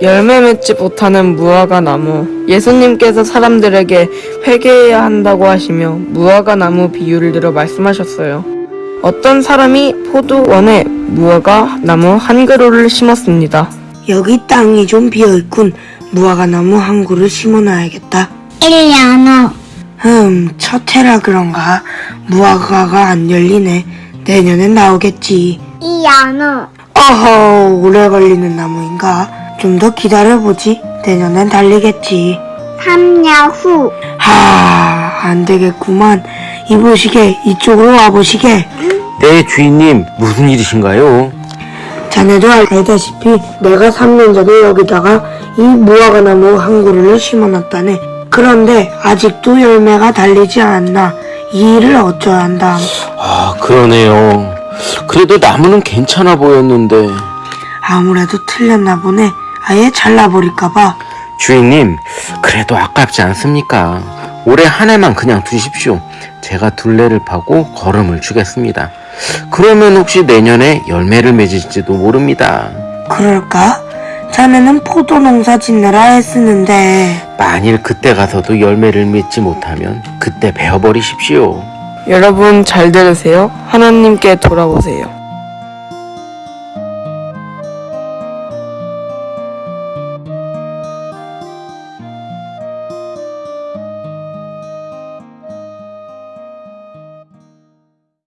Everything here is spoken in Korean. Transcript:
열매 맺지 못하는 무화과 나무. 예수님께서 사람들에게 회개해야 한다고 하시며 무화과 나무 비유를 들어 말씀하셨어요. 어떤 사람이 포도원에 무화과 나무 한 그루를 심었습니다. 여기 땅이 좀 비어있군. 무화과 나무 한 그루 심어놔야겠다. 1년 후 흠, 첫 해라 그런가? 무화과가 안 열리네. 내년엔 나오겠지. 2년 후 어허, 오래 걸리는 나무인가? 좀 더 기다려보지. 내년엔 달리겠지. 3년 후 하, 안 되겠구만. 이보시게, 이쪽으로 와보시게. 네, 주인님, 무슨 일이신가요? 자네도 알다시피 내가 3년 전에 여기다가 이 무화과 나무 한 그루를 심어놨다네. 그런데 아직도 열매가 달리지 않나. 이 일을 어쩌야 한다. 아, 그러네요. 그래도 나무는 괜찮아 보였는데. 아무래도 틀렸나 보네. 아예 잘라버릴까봐. 주인님, 그래도 아깝지 않습니까? 올해 한 해만 그냥 두십시오. 제가 둘레를 파고 걸음을 주겠습니다. 그러면 혹시 내년에 열매를 맺을지도 모릅니다. 그럴까? 자네는 포도 농사 짓느라 애쓰는데. 만일 그때 가서도 열매를 맺지 못하면 그때 베어버리십시오. 여러분 잘 들으세요. 하나님께 돌아오세요.